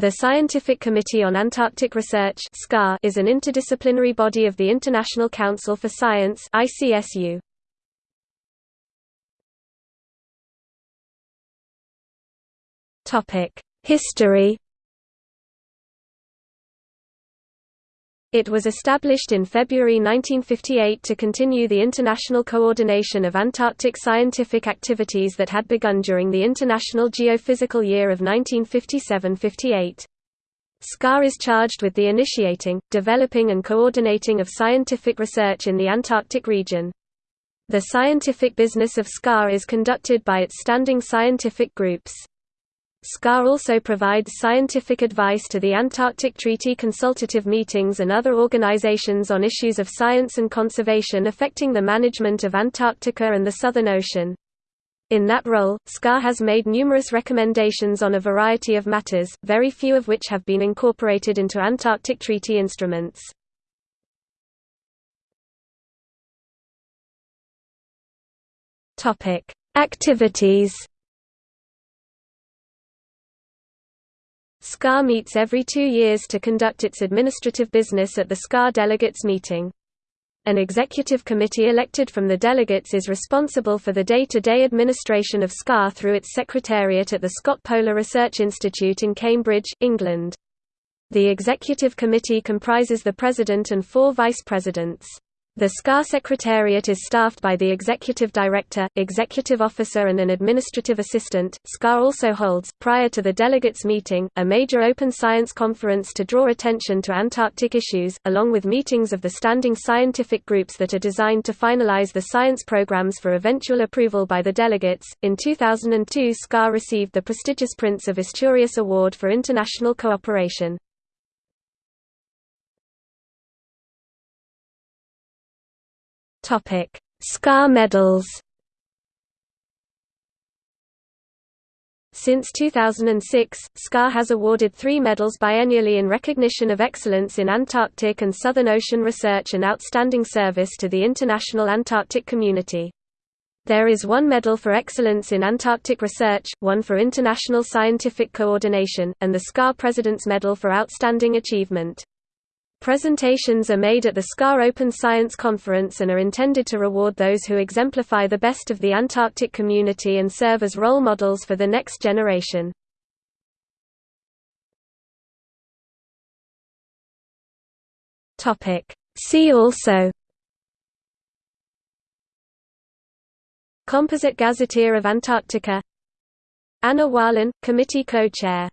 The Scientific Committee on Antarctic Research is an interdisciplinary body of the International Council for Science ICSU. History It was established in February 1958 to continue the international coordination of Antarctic scientific activities that had begun during the International Geophysical Year of 1957–58. SCAR is charged with the initiating, developing and coordinating of scientific research in the Antarctic region. The scientific business of SCAR is conducted by its standing scientific groups. SCAR also provides scientific advice to the Antarctic Treaty consultative meetings and other organizations on issues of science and conservation affecting the management of Antarctica and the Southern Ocean. In that role, SCAR has made numerous recommendations on a variety of matters, very few of which have been incorporated into Antarctic Treaty instruments. Activities SCAR meets every two years to conduct its administrative business at the SCAR delegates meeting. An executive committee elected from the delegates is responsible for the day-to-day -day administration of SCAR through its secretariat at the Scott Polar Research Institute in Cambridge, England. The executive committee comprises the president and four vice presidents. The SCAR Secretariat is staffed by the Executive Director, Executive Officer and an Administrative Assistant. SCAR also holds, prior to the delegates meeting, a major open science conference to draw attention to Antarctic issues, along with meetings of the standing scientific groups that are designed to finalize the science programs for eventual approval by the delegates. In 2002 SCAR received the prestigious Prince of Asturias Award for International Cooperation. Topic: SCAR medals. Since 2006, SCAR has awarded three medals biennially in recognition of excellence in Antarctic and Southern Ocean research and outstanding service to the international Antarctic community. There is one medal for excellence in Antarctic research, one for international scientific coordination, and the SCAR President's Medal for Outstanding Achievement. Presentations are made at the SCAR Open Science Conference and are intended to reward those who exemplify the best of the Antarctic community and serve as role models for the next generation. See also Composite Gazetteer of Antarctica Anna Wahlen, Committee Co-Chair